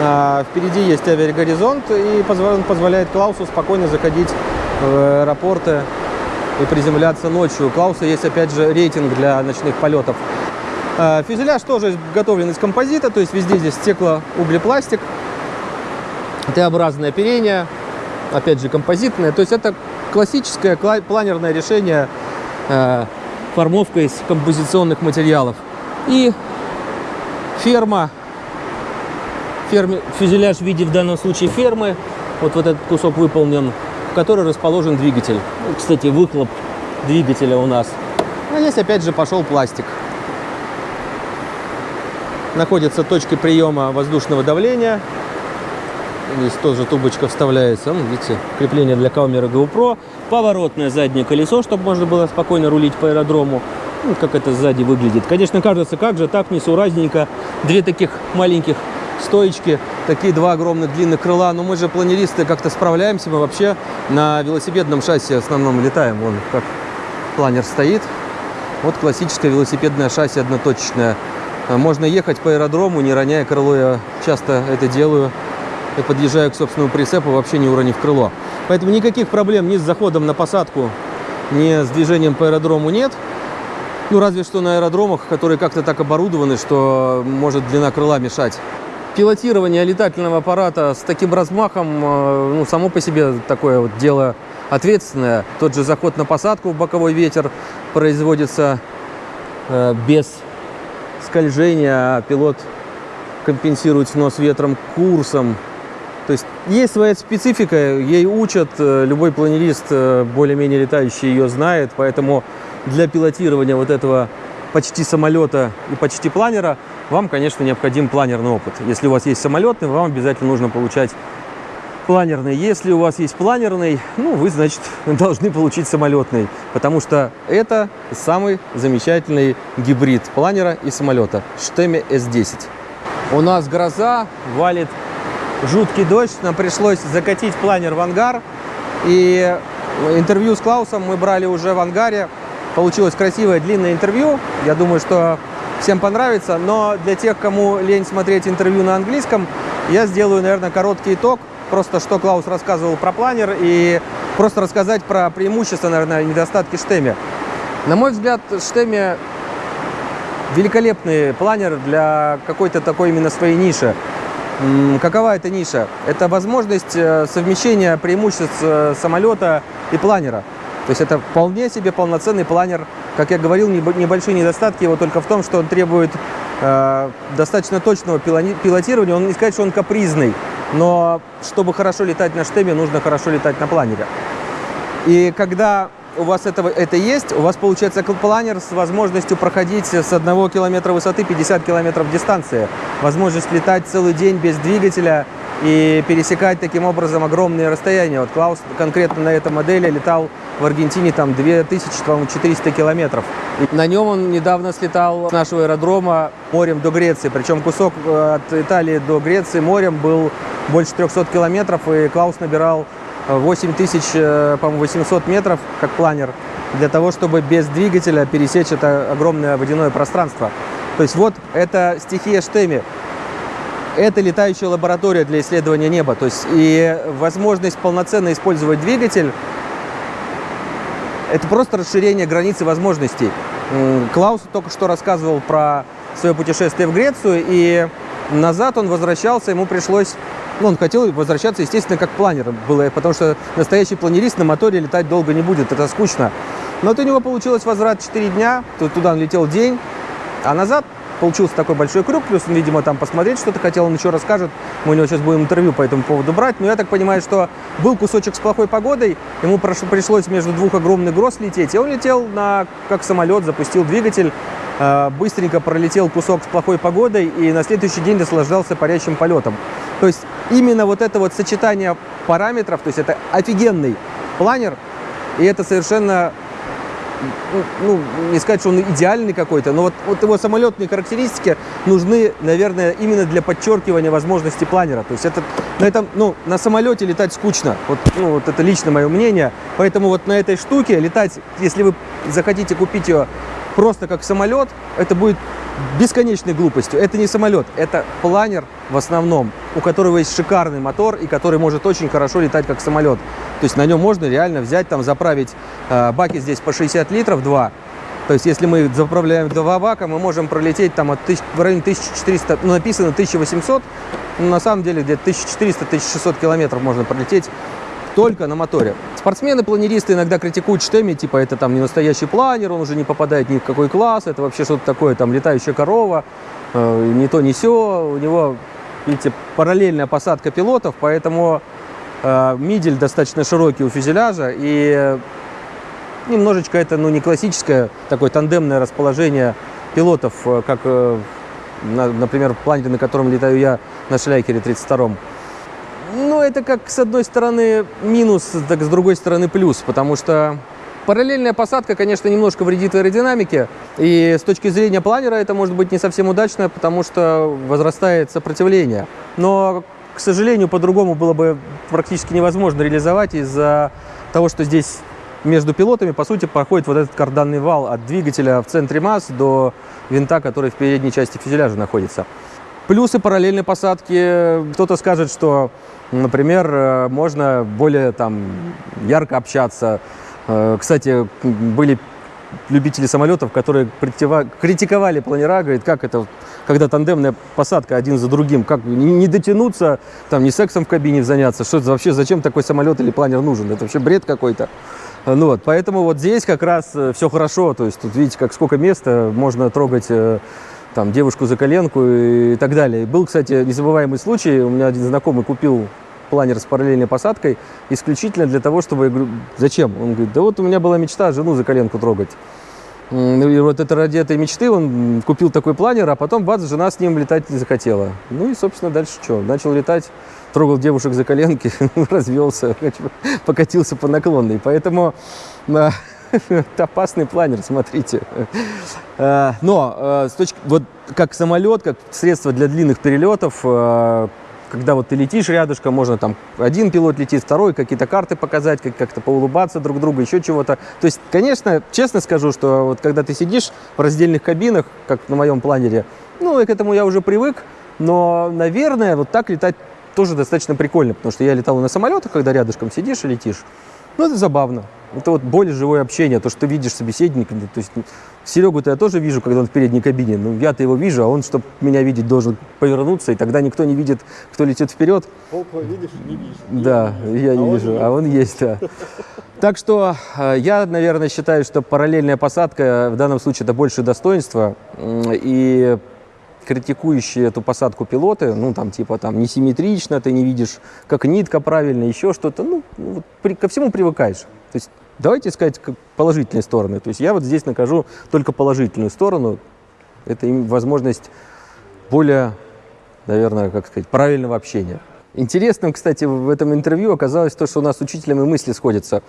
А, Впереди есть авиагоризонт, и он позволяет Клаусу спокойно заходить в аэропорты и приземляться ночью. У Клауса есть, опять же, рейтинг для ночных полетов. А, Фюзеляж тоже изготовлен из композита, то есть везде здесь стеклоуглепластик. Т-образное оперение, опять же, композитное. То есть это классическое кла- планерное решение э, формовка из композиционных материалов. И ферма, ферме, фюзеляж в виде в данном случае фермы, вот, вот этот кусок выполнен, в которой расположен двигатель. Ну, Кстати, выхлоп двигателя у нас. А здесь опять же пошел пластик. Находятся точки приема воздушного давления. Здесь тоже трубочка вставляется. Ну, видите, крепление для камеры GoPro. Поворотное заднее колесо, чтобы можно было спокойно рулить по аэродрому. Ну, как это сзади выглядит. Конечно, кажется, как же так несуразненько. Две таких маленьких стоечки, такие два огромных длинных крыла. Но мы же планеристы как-то справляемся. Мы вообще на велосипедном шасси в основном летаем. Вон как планер стоит. Вот классическое велосипедное шасси одноточечное. А Можно ехать по аэродрому, не роняя крыло. Я часто это делаю. И подъезжаю к собственному прицепу, вообще не уронив крыло. Поэтому никаких проблем ни с заходом на посадку, ни с движением по аэродрому нет. Ну, разве что на аэродромах, которые как-то так оборудованы, что может длина крыла мешать. Пилотирование летательного аппарата с таким размахом, э, ну, само по себе такое вот дело ответственное. Тот же заход на посадку в боковой ветер производится э, без скольжения, а пилот компенсирует снос ветром курсом. То есть есть своя специфика, ей учат, э, любой планерист, э, более-менее летающий, ее знает, поэтому для пилотирования вот этого почти самолета и почти планера вам, конечно, необходим планерный опыт. Если у вас есть самолетный, вам обязательно нужно получать планерный. Если у вас есть планерный, ну, вы, значит, [LAUGHS] должны получить самолетный, потому что это самый замечательный гибрид планера и самолета Штеме S10. У нас гроза, валит жуткий дождь, нам пришлось закатить планер в ангар. И интервью с Клаусом мы брали уже в ангаре. Получилось красивое длинное интервью. Я думаю, что всем понравится. Но для тех, кому лень смотреть интервью на английском, я сделаю, наверное, короткий итог. Просто что Клаус рассказывал про планер и просто рассказать про преимущества, наверное, недостатки Штеме. На мой взгляд, Штеме великолепный планер для какой-то такой именно своей ниши. Какова эта ниша? Это возможность э, совмещения преимуществ э, самолета и планера. То есть это вполне себе полноценный планер. Как я говорил, небольшие недостатки его только в том, что он требует э, достаточно точного пилотирования. Он не сказать, что он капризный, но чтобы хорошо летать на штеме, нужно хорошо летать на планере. И когда у вас этого, это есть, у вас получается планер с возможностью проходить с 1 километра высоты 50 километров дистанции. Возможность летать целый день без двигателя и пересекать таким образом огромные расстояния. Вот Клаус конкретно на этой модели летал в Аргентине там 2400 километров. И на нем он недавно слетал с нашего аэродрома морем до Греции. Причем кусок э, от Италии до Греции морем был больше 300 километров, и Клаус набирал 8800 э, метров, как планер, для того, чтобы без двигателя пересечь это огромное водяное пространство. То есть вот это стихия Штеми. Это летающая лаборатория для исследования неба. То есть и возможность полноценно использовать двигатель – это просто расширение границы возможностей. Клаус только что рассказывал про свое путешествие в Грецию, и назад он возвращался, ему пришлось ну, он хотел возвращаться, естественно, как планер, было, потому что настоящий планерист на моторе летать долго не будет, это скучно. Но вот у него получилось возврат 4 дня, туда он летел день, а назад получился такой большой круг, плюс он, видимо, там посмотреть что-то хотел, он еще расскажет. Мы у него сейчас будем интервью по этому поводу брать. Но я так понимаю, что был кусочек с плохой погодой, ему пришлось между двух огромных гроз лететь, и он летел на, как самолет, запустил двигатель, э, быстренько пролетел кусок с плохой погодой и на следующий день наслаждался парящим полетом. То есть именно вот это вот сочетание параметров, то есть это офигенный планер, и это совершенно, ну, не сказать, что он идеальный какой-то, но вот, вот его самолетные характеристики нужны, наверное, именно для подчеркивания возможностей планера. То есть это, на, этом, ну, на самолете летать скучно, вот, ну, вот это лично мое мнение, поэтому вот на этой штуке летать, если вы захотите купить ее просто как самолет, это будет бесконечной глупостью. Это не самолет, это планер в основном, у которого есть шикарный мотор и который может очень хорошо летать как самолет. То есть на нем можно реально взять, там заправить э, баки здесь по 60 литров, два. То есть если мы заправляем два бака, мы можем пролететь там от тысяч, в районе 1400, ну написано 1800, но на самом деле где-то 1400-1600 километров можно пролететь только на моторе. Спортсмены-планеристы иногда критикуют Штеми, типа это там не настоящий планер, он уже не попадает ни в какой класс, это вообще что-то такое, там летающая корова, э, не то, не все. У него, видите, параллельная посадка пилотов, поэтому э, мидель достаточно широкий у фюзеляжа, и немножечко это, ну, не классическое такое тандемное расположение пилотов, э, как, э, на, например, в планере, на котором летаю я на Шляйкере 32-м. Это как с одной стороны минус, так с другой стороны плюс, потому что параллельная посадка, конечно, немножко вредит аэродинамике, и с точки зрения планера это может быть не совсем удачно, потому что возрастает сопротивление. Но, к сожалению, по-другому было бы практически невозможно реализовать из-за того, что здесь между пилотами, по сути, проходит вот этот карданный вал от двигателя в центре масс до винта, который в передней части фюзеляжа находится. Плюсы параллельной посадки. Кто-то скажет, что Например, э, можно более там, ярко общаться. Э, кстати, были любители самолетов, которые критиковали планера, говорит, как это, когда тандемная посадка один за другим, как не дотянуться, там, не сексом в кабине заняться, что это вообще, зачем такой самолет или планер нужен, это вообще бред какой-то. Ну вот, поэтому вот здесь как раз э, все хорошо, то есть тут видите, как сколько места, можно трогать там девушку за коленку и так далее. Был, кстати, незабываемый случай, у меня один знакомый купил планер с параллельной посадкой исключительно для того, чтобы... Я говорю, зачем? Он говорит, да вот у меня была мечта жену за коленку трогать. И вот это ради этой мечты он купил такой планер, а потом, бац, жена с ним летать не захотела. Ну и, собственно, дальше что? Начал летать, трогал девушек за коленки, [LAUGHS] развелся, [LAUGHS] покатился по наклонной. Поэтому а, это [LAUGHS] опасный планер, смотрите. А, но а, с точки, вот как самолет, как средство для длинных перелетов, когда вот ты летишь рядышком, можно там один пилот летит, второй, какие-то карты показать, как- как-то поулыбаться друг другу, еще чего-то. То есть, конечно, честно скажу, что вот когда ты сидишь в раздельных кабинах, как на моем планере, ну, и к этому я уже привык, но, наверное, вот так летать тоже достаточно прикольно, потому что я летал на самолетах, когда рядышком сидишь и летишь. Ну, это забавно. Это вот более живое общение, то, что ты видишь собеседника. То есть Серегу-то я тоже вижу, когда он в передней кабине. Ну, я-то его вижу, а он, чтобы меня видеть, должен повернуться, и тогда никто не видит, кто летит вперед. видишь, не видишь. Да, я не вижу, а он есть, да. Так что э, я, наверное, считаю, что параллельная посадка в данном случае это больше достоинство. И критикующие эту посадку пилоты, ну, там, типа, там, несимметрично, ты не видишь, как нитка правильно, еще что-то, ну, ну, вот при- ко всему привыкаешь. То есть давайте искать положительные стороны. То есть я вот здесь накажу только положительную сторону. Это им возможность более, наверное, как сказать, правильного общения. Интересным, кстати, в этом интервью оказалось то, что у нас с учителем и мысли сходятся.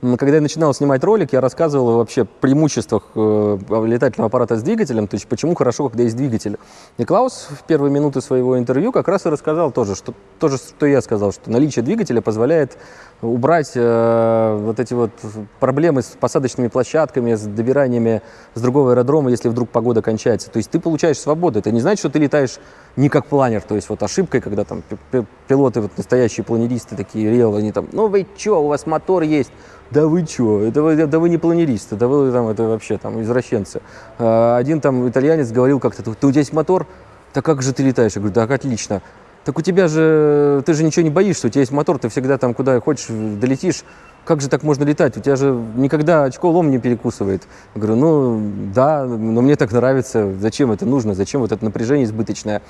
Когда я начинал снимать ролик, я рассказывал вообще преимуществах э, летательного аппарата с двигателем, то есть почему хорошо, когда есть двигатель. И Клаус в первые минуты своего интервью как раз и рассказал тоже, что, то же, что я сказал, что наличие двигателя позволяет убрать э, вот эти вот проблемы с посадочными площадками, с добираниями с другого аэродрома, если вдруг погода кончается. То есть ты получаешь свободу. Это не значит, что ты летаешь не как планер. То есть вот ошибкой, когда там пи- пи- пилоты, вот настоящие планеристы такие, реал, они там, ну вы чё, у вас мотор есть. Да вы чё, это вы, да вы не планеристы, да вы там, это вообще там извращенцы. А, Один там итальянец говорил как-то, ты у тебя есть мотор? Да как же ты летаешь? Я говорю, так отлично. Так у тебя же, ты же ничего не боишься, у тебя есть мотор, ты всегда там куда хочешь долетишь. Как же так можно летать? У тебя же никогда очко лом не перекусывает. Я говорю, ну да, но мне так нравится. Зачем это нужно? Зачем вот это напряжение избыточное?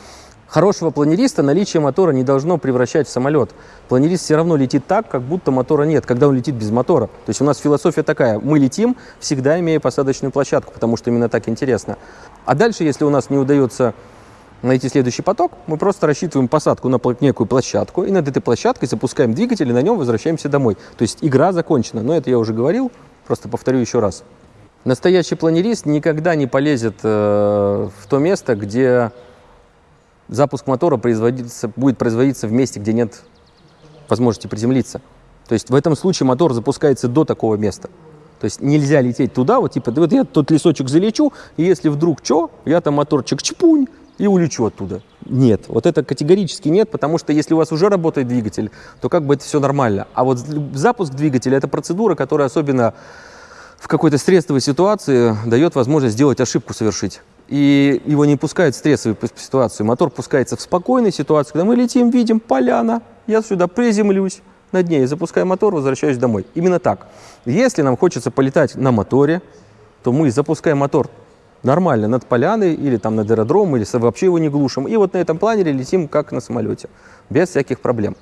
Хорошего планериста наличие мотора не должно превращать в самолет. Планерист все равно летит так, как будто мотора нет, когда он летит без мотора. То есть у нас философия такая, мы летим, всегда имея посадочную площадку, потому что именно так интересно. А дальше, если у нас не удается найти следующий поток, мы просто рассчитываем посадку на некую площадку, и над этой площадкой запускаем двигатель, и на нем возвращаемся домой. То есть игра закончена. Но это я уже говорил, просто повторю еще раз. Настоящий планерист никогда не полезет э, в то место, где запуск мотора производится, будет производиться в месте, где нет возможности приземлиться. То есть в этом случае мотор запускается до такого места. То есть нельзя лететь туда, вот типа, вот я тот лесочек залечу, и если вдруг что, я там моторчик чпунь и улечу оттуда. Нет, вот это категорически нет, потому что если у вас уже работает двигатель, то как бы это все нормально. А вот запуск двигателя – это процедура, которая особенно в какой-то стрессовой ситуации дает возможность сделать ошибку совершить. И его не пускают в стрессовую ситуацию. Мотор пускается в спокойной ситуации, когда мы летим, видим поляна, я сюда приземлюсь, над ней запускаю мотор, возвращаюсь домой. Именно так. Если нам хочется полетать на моторе, то мы запускаем мотор нормально над поляной или там над аэродромом, или вообще его не глушим. И вот на этом планере летим как на самолете, без всяких проблем.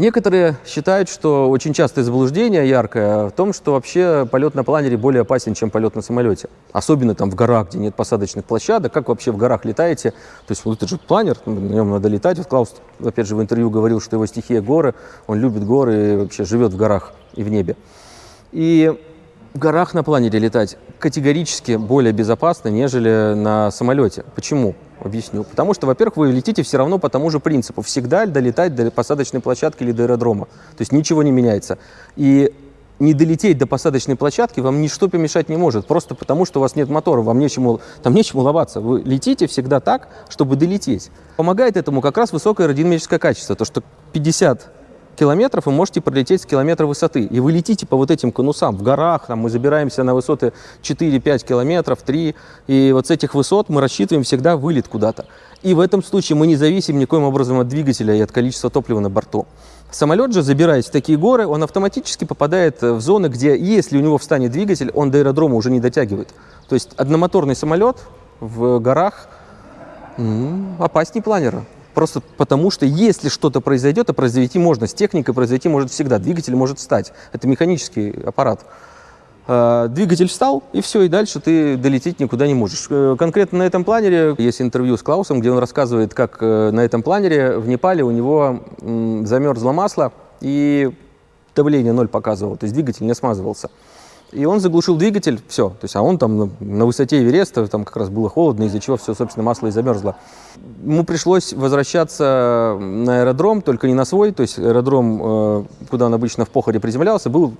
Некоторые считают, что очень частое заблуждение яркое в том, что вообще полет на планере более опасен, чем полет на самолете. Особенно там в горах, где нет посадочных площадок. Как вообще в горах летаете? То есть, вот это же планер, на нем надо летать. Вот Клаус, опять же, в интервью говорил, что его стихия горы, он любит горы и вообще живет в горах и в небе. И в горах на планере летать категорически более безопасно, нежели на самолете. Почему? Объясню. Потому что, во-первых, вы летите все равно по тому же принципу. Всегда долетать до посадочной площадки или до аэродрома. То есть ничего не меняется. И не долететь до посадочной площадки вам ничто помешать не может. Просто потому, что у вас нет мотора, вам нечему, там нечему ловаться. Вы летите всегда так, чтобы долететь. Помогает этому как раз высокое аэродинамическое качество. То, что 50 километров вы можете пролететь с километра высоты. И вы летите по вот этим конусам в горах, там мы забираемся на высоты 4-5 километров, 3. И вот с этих высот мы рассчитываем всегда вылет куда-то. И в этом случае мы не зависим никоим образом от двигателя и от количества топлива на борту. Самолет же, забираясь в такие горы, он автоматически попадает в зоны, где, если у него встанет двигатель, он до аэродрома уже не дотягивает. То есть одномоторный самолет в горах опаснее планера. Просто потому, что если что-то произойдет, а произойти можно, с техникой произойти может всегда, двигатель может встать. Это механический аппарат. Э, Двигатель встал, и все, и дальше ты долететь никуда не можешь. Э, Конкретно на этом планере есть интервью с Клаусом, где он рассказывает, как э, на этом планере в Непале у него замерзло масло, и давление ноль показывало, то есть двигатель не смазывался. И он заглушил двигатель, все. То есть, а он там на, высоте Эвереста, там как раз было холодно, из-за чего все, собственно, масло и замерзло. Ему пришлось возвращаться на аэродром, только не на свой, то есть аэродром, э, куда он обычно в Похоре приземлялся, был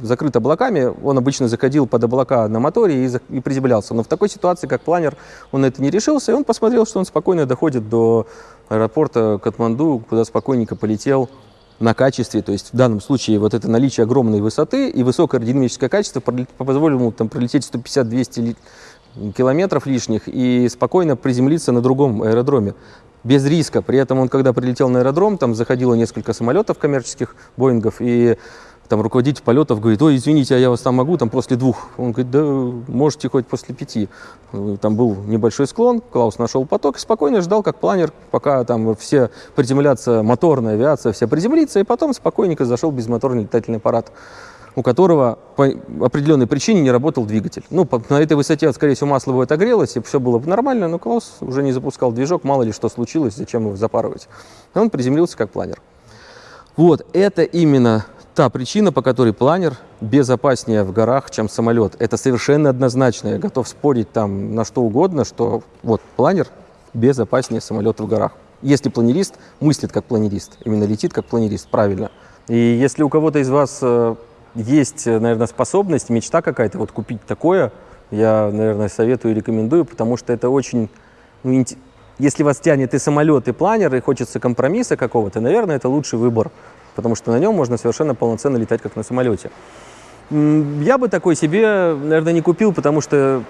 закрыт облаками, он обычно заходил под облака на моторе и, приземлялся. Но в такой ситуации, как планер, он это не решился, и он посмотрел, что он спокойно доходит до аэропорта Катманду, куда спокойненько полетел на качестве, то есть в данном случае вот это наличие огромной высоты и высокое аэродинамическое качество позволило ему там пролететь 150-200 ли- километров лишних и спокойно приземлиться на другом аэродроме без риска. При этом он, когда прилетел на аэродром, там заходило несколько самолетов коммерческих, Боингов, и там руководитель полетов говорит, ой, извините, а я вас там могу, там после двух. Он говорит, да можете хоть после пяти. Там был небольшой склон, Клаус нашел поток и спокойно ждал, как планер, пока там все приземлятся, моторная авиация, вся приземлится, и потом спокойненько зашел безмоторный летательный аппарат у которого по определенной причине не работал двигатель. Ну, по- на этой высоте, скорее всего, масло бы отогрелось, и все было бы нормально, но Клаус уже не запускал движок, мало ли что случилось, зачем его запарывать. И он приземлился как планер. Вот, это именно та причина, по которой планер безопаснее в горах, чем самолет. Это совершенно однозначно. Я готов спорить там на что угодно, что вот планер безопаснее самолета в горах. Если планерист мыслит как планерист, именно летит как планерист, правильно. И если у кого-то из вас э, есть, э, наверное, способность, мечта какая-то вот купить такое, я, наверное, советую и рекомендую, потому что это очень ну, если вас тянет и самолет, и планер, и хочется компромисса какого-то, наверное, это лучший выбор, потому что на нем можно совершенно полноценно летать, как на самолете. Я бы такой себе, наверное, не купил, потому что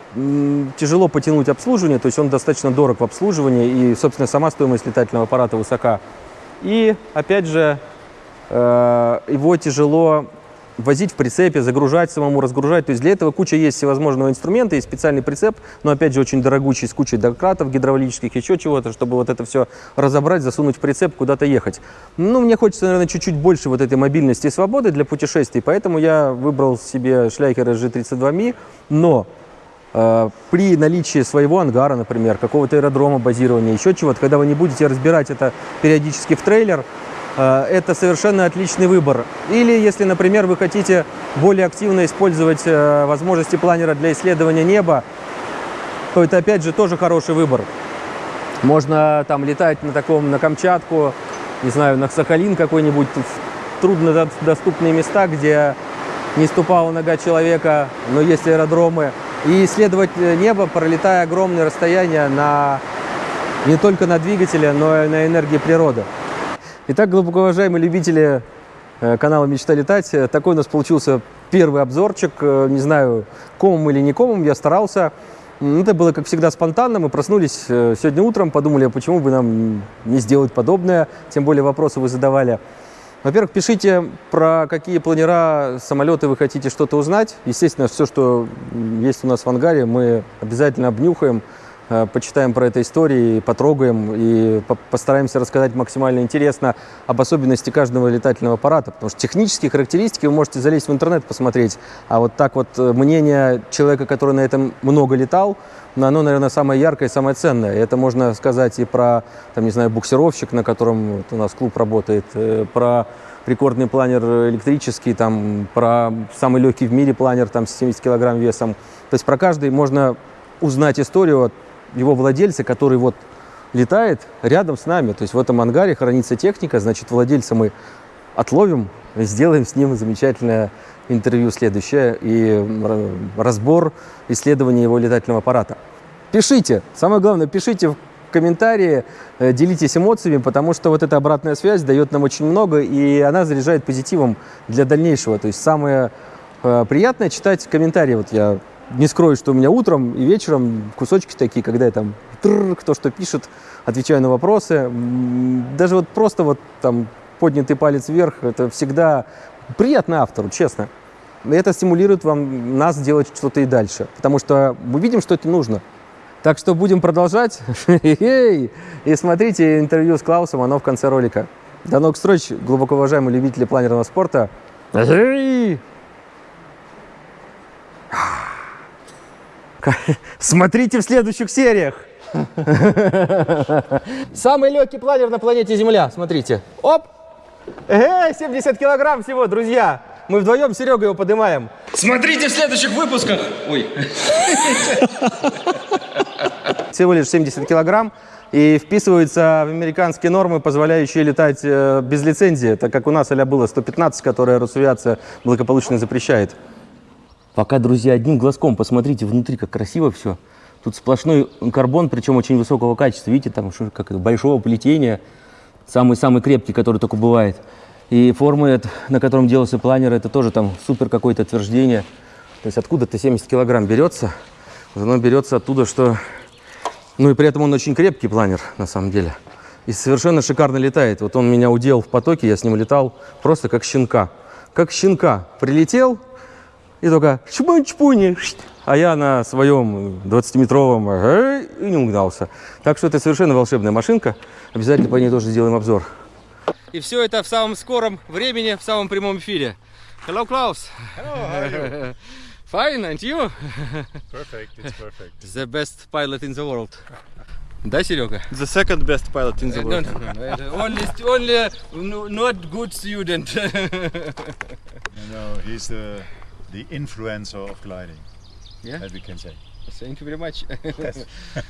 тяжело потянуть обслуживание, то есть он достаточно дорог в обслуживании, и, собственно, сама стоимость летательного аппарата высока. И, опять же, э, его тяжело возить в прицепе, загружать самому, разгружать. То есть для этого куча есть всевозможного инструмента, есть специальный прицеп, но опять же очень дорогущий, с кучей дократов гидравлических, еще чего-то, чтобы вот это все разобрать, засунуть в прицеп, куда-то ехать. Ну, мне хочется, наверное, чуть-чуть больше вот этой мобильности и свободы для путешествий, поэтому я выбрал себе Schleicher SG32Mi, но э, при наличии своего ангара, например, какого-то аэродрома базирования, еще чего-то, когда вы не будете разбирать это периодически в трейлер, это совершенно отличный выбор. Или если, например, вы хотите более активно использовать э, возможности планера для исследования неба, то это опять же тоже хороший выбор. Можно там летать на таком, на Камчатку, не знаю, на Сахалин какой-нибудь, труднодоступные места, где не ступала нога человека, но есть аэродромы, и исследовать э, небо, пролетая огромные расстояния на, не только на двигателе, но и на энергии природы. Итак, глубоко уважаемые любители э, канала «Мечта летать», э, такой у нас получился первый обзорчик. Э, Не знаю, комом или не комом, я старался. Это было, как всегда, спонтанно. Мы проснулись сегодня утром, подумали, а почему бы нам не сделать подобное. Тем более вопросы вы задавали. Во-первых, пишите, про какие планера, самолеты вы хотите что-то узнать. Естественно, все, что есть у нас в ангаре, мы обязательно обнюхаем, почитаем про это истории, потрогаем и по- постараемся рассказать максимально интересно об особенности каждого летательного аппарата. Потому что технические характеристики вы можете залезть в интернет посмотреть, а вот так вот э, мнение человека, который на этом много летал, но оно, наверное, самое яркое и самое ценное. Это можно сказать и про, там, не знаю, буксировщик, на котором вот у нас клуб работает, э, про рекордный планер электрический, там, про самый легкий в мире планер там, с 70 килограмм весом. То есть про каждый можно узнать историю от его владельца, который вот летает рядом с нами. То есть в этом ангаре хранится техника, значит, владельца мы отловим, сделаем с ним замечательное интервью следующее и разбор исследования его летательного аппарата. Пишите, самое главное, пишите в комментарии, э, делитесь эмоциями, потому что вот эта обратная связь дает нам очень много, и она заряжает позитивом для дальнейшего. То есть самое э, приятное читать комментарии. Вот я не скрою, что у меня утром и вечером кусочки такие, когда я там тррр, кто что пишет, отвечаю на вопросы. Даже вот просто вот там поднятый палец вверх, это всегда приятно автору, честно. Это стимулирует вам, нас делать что-то и дальше, потому что мы видим, что это нужно. Так что будем продолжать. [LAUGHS] И смотрите интервью с Клаусом, оно в конце ролика. До новых встреч, глубоко уважаемые любители планерного спорта. Смотрите в следующих сериях. Самый легкий планер на планете Земля. Смотрите. Оп! Эй, 70 килограмм всего, друзья. Мы вдвоем с Серегой его поднимаем. Смотрите в следующих выпусках. Ой. Всего лишь 70 килограмм и вписывается в американские нормы, позволяющие летать э, без лицензии, так как у нас а было 115, которая Росавиация благополучно запрещает. Пока, друзья, одним глазком посмотрите внутри, как красиво все. Тут сплошной карбон, причем очень высокого качества. Видите, там как большого плетения, самый-самый крепкий, который только бывает. И формы, это- на котором делался планер, это тоже там супер какое-то утверждение. То есть откуда-то 70 килограмм берется. Оно берется оттуда, что... Ну и при этом он очень крепкий планер, на самом деле. И совершенно шикарно летает. Вот он меня удел в потоке, я с ним летал просто как щенка. Как щенка. Прилетел, и только чпунь-чпуни, а я на своем 20-метровом э, и не угнался. Так что это совершенно волшебная машинка. Обязательно по ней тоже сделаем обзор. И все это в самом скором времени, в самом прямом эфире. Hello, Klaus. Hello, [LAUGHS] Fine, and you? Perfect, it's perfect. The best pilot in the world. Да, Серега? The second best pilot in the No, world. no, no, no. Only, only no- not good student. [LAUGHS] You know, he's the the influencer of gliding, Yeah? as we can say. Thank you very much. [LAUGHS]